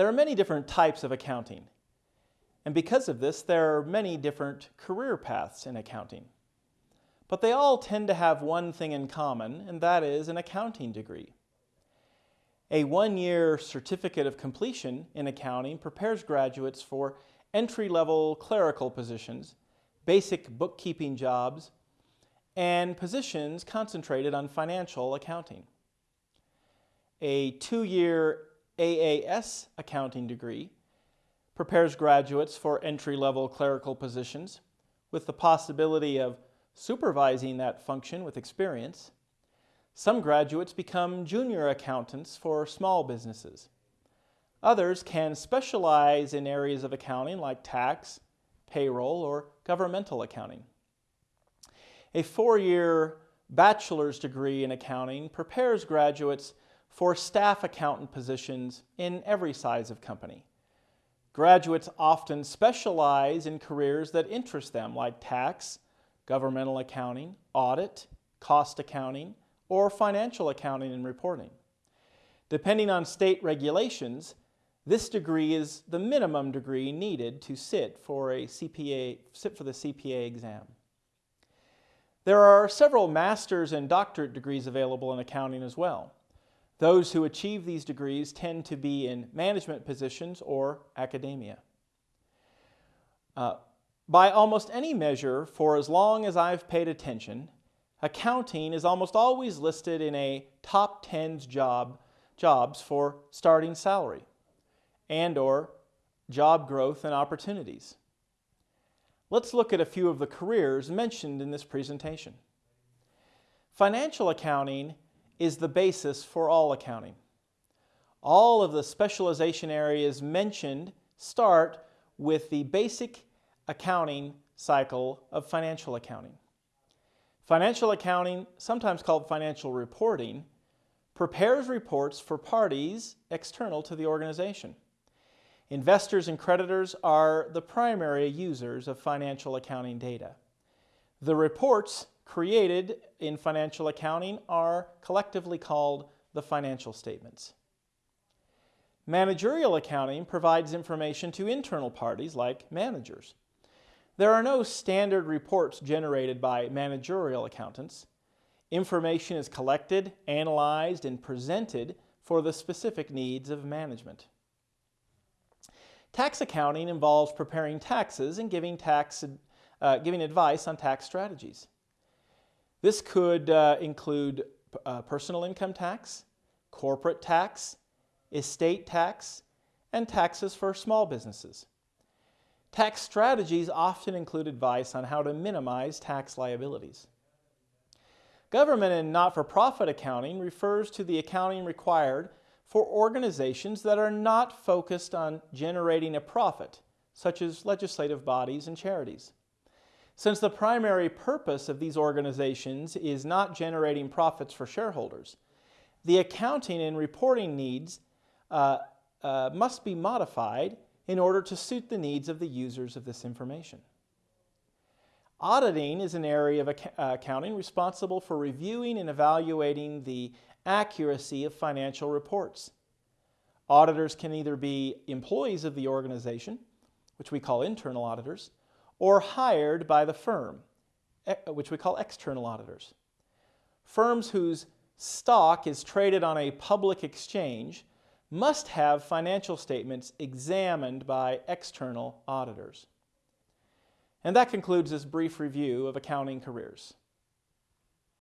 There are many different types of accounting. And because of this, there are many different career paths in accounting. But they all tend to have one thing in common, and that is an accounting degree. A one-year certificate of completion in accounting prepares graduates for entry-level clerical positions, basic bookkeeping jobs, and positions concentrated on financial accounting. A two-year AAS accounting degree prepares graduates for entry-level clerical positions with the possibility of supervising that function with experience. Some graduates become junior accountants for small businesses. Others can specialize in areas of accounting like tax, payroll, or governmental accounting. A four-year bachelor's degree in accounting prepares graduates for staff accountant positions in every size of company. Graduates often specialize in careers that interest them like tax, governmental accounting, audit, cost accounting, or financial accounting and reporting. Depending on state regulations, this degree is the minimum degree needed to sit for a CPA, sit for the CPA exam. There are several master's and doctorate degrees available in accounting as well. Those who achieve these degrees tend to be in management positions or academia. Uh, by almost any measure, for as long as I've paid attention, accounting is almost always listed in a top 10 job, jobs for starting salary and or job growth and opportunities. Let's look at a few of the careers mentioned in this presentation. Financial accounting is the basis for all accounting. All of the specialization areas mentioned start with the basic accounting cycle of financial accounting. Financial accounting, sometimes called financial reporting, prepares reports for parties external to the organization. Investors and creditors are the primary users of financial accounting data. The reports created in financial accounting are collectively called the financial statements. Managerial accounting provides information to internal parties like managers. There are no standard reports generated by managerial accountants. Information is collected, analyzed, and presented for the specific needs of management. Tax accounting involves preparing taxes and giving, tax, uh, giving advice on tax strategies. This could uh, include uh, personal income tax, corporate tax, estate tax, and taxes for small businesses. Tax strategies often include advice on how to minimize tax liabilities. Government and not-for-profit accounting refers to the accounting required for organizations that are not focused on generating a profit, such as legislative bodies and charities. Since the primary purpose of these organizations is not generating profits for shareholders, the accounting and reporting needs uh, uh, must be modified in order to suit the needs of the users of this information. Auditing is an area of uh, accounting responsible for reviewing and evaluating the accuracy of financial reports. Auditors can either be employees of the organization, which we call internal auditors, or hired by the firm, which we call external auditors. Firms whose stock is traded on a public exchange must have financial statements examined by external auditors. And that concludes this brief review of accounting careers.